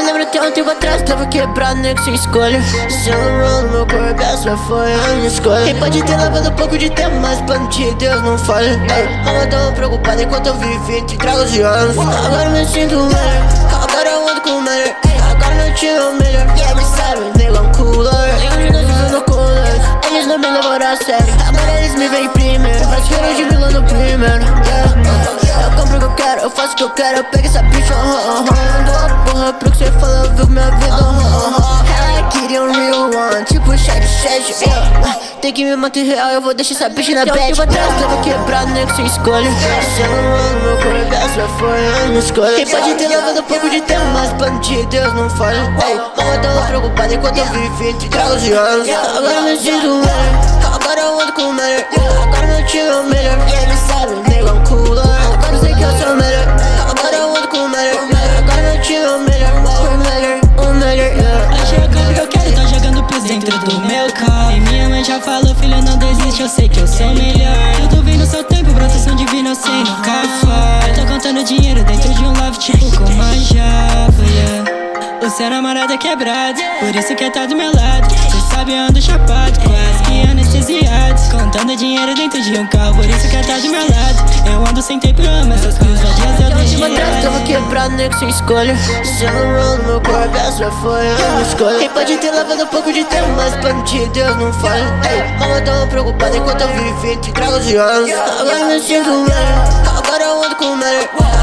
me lembro até um tempo atrás Tava quebrado, nem que sem escolha Se eu rolo, meu corpo, essa foi a minha escolha Quem pode ter levado um pouco de tempo Mas plano de Deus não falha Ei, não tava preocupada enquanto eu vivi entre tragos e anos Agora me sinto melhor Agora eu ando com o melhor Agora meu time é o melhor me sabe, negão cooler. Nenhum de nós usando colores Eles não me levaram a sério Agora eles me veem primeiro Mas querem de vilão no primeiro yeah quero, eu pego essa bicha, uh, uh, uh. Dou a porra pro que cê fala, viu minha vida, uh, uh, uh. Ela queria um real one, tipo chat chat, yeah. Tem que me manter real, eu vou deixar essa bicha na bad Tempo atrás tava quebrado, nego sem escolha Celebrando meu corpo, essa foi a minha escolha Quem pode ter levado um pouco de tempo, mas plano de Deus não falha Ei, Mama tava preocupada enquanto eu vivi entre tragos e anos Agora me sinto melhor, agora eu ando com o melhor meu carro E minha mãe já falou, filho, não desiste, eu sei que eu sou melhor. Tudo vem no seu tempo, proteção divina, eu sei nunca falha Tô contando dinheiro dentro de um love, tipo com uma yeah o seu namorado é quebrado, por isso que tá do meu lado. Cê sabe, eu ando chapado, quase que anestesiado. Contando dinheiro dentro de um carro, por isso que tá do meu lado. Eu ando sem tempo, eu amo essas coisas eu Tempo atrás tava quebrado, nego sem escolha Celebrando meu corpo, essa foi a minha escolha. Quem pode ter lavado um pouco de tempo, mas plano de Deus não falha Ei, Mama tava preocupada enquanto eu vivi entre tragos e anos Agora me sinto melhor, agora eu ando com o melhor